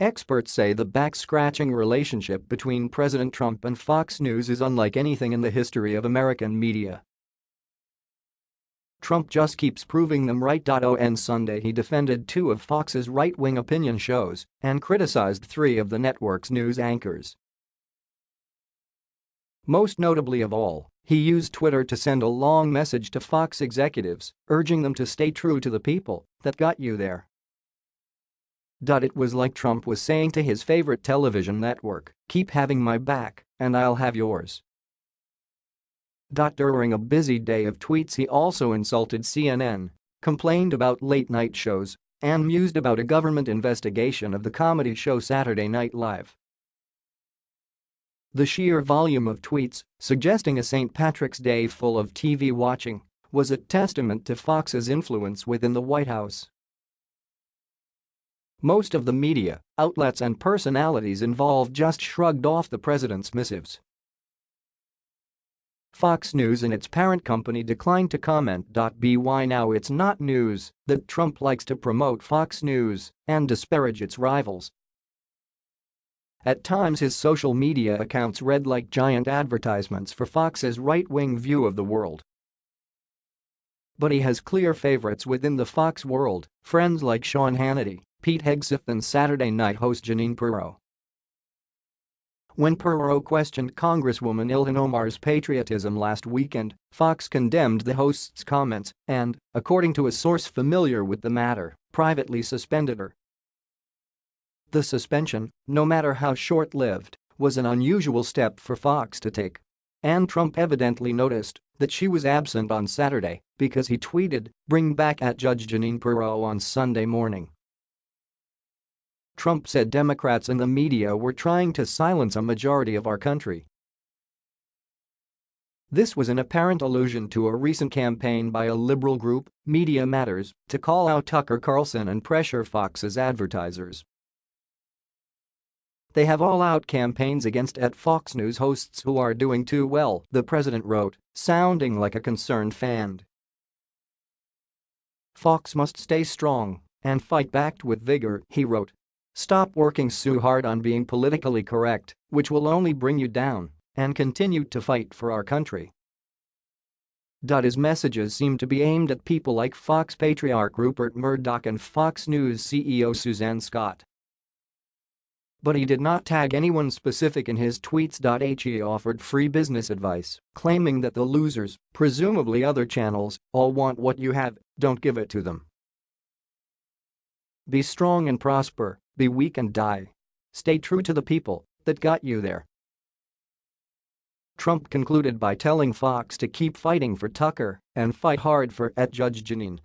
Experts say the back-scratching relationship between President Trump and Fox News is unlike anything in the history of American media. Trump just keeps proving them right. On Sunday he defended two of Fox's right-wing opinion shows and criticized three of the network's news anchors. Most notably of all, he used Twitter to send a long message to Fox executives, urging them to stay true to the people that got you there. It was like Trump was saying to his favorite television network, keep having my back, and I'll have yours. During a busy day of tweets he also insulted CNN, complained about late-night shows, and mused about a government investigation of the comedy show Saturday Night Live. The sheer volume of tweets, suggesting a St. Patrick's Day full of TV watching, was a testament to Fox's influence within the White House. Most of the media, outlets and personalities involved just shrugged off the president's missives. Fox News and its parent company declined to comment. By now it's not news that Trump likes to promote Fox News and disparage its rivals. At times his social media accounts read like giant advertisements for Fox's right-wing view of the world. But he has clear favorites within the Fox world, friends like Sean Hannity, Pete Hegseth and Saturday Night host Jeanine Pirro. When Pirro questioned Congresswoman Ilhan Omar's patriotism last weekend, Fox condemned the host's comments and, according to a source familiar with the matter, privately suspended her. The suspension, no matter how short-lived, was an unusual step for Fox to take. And Trump evidently noticed that she was absent on Saturday because he tweeted, bring back at Judge Jeanine Pirro on Sunday morning. Trump said Democrats and the media were trying to silence a majority of our country. This was an apparent allusion to a recent campaign by a liberal group, Media Matters, to call out Tucker Carlson and pressure Fox's advertisers. They have all-out campaigns against at Fox News hosts who are doing too well, the president wrote, sounding like a concerned fan. Fox must stay strong and fight back with vigor, he wrote. Stop working so hard on being politically correct, which will only bring you down, and continue to fight for our country. His messages seem to be aimed at people like Fox patriarch Rupert Murdoch and Fox News CEO Suzanne Scott. But he did not tag anyone specific in his tweets. He offered free business advice, claiming that the losers, presumably other channels, all want what you have, don't give it to them. Be strong and prosper, be weak and die. Stay true to the people that got you there. Trump concluded by telling Fox to keep fighting for Tucker and fight hard for at Judge Jeanine.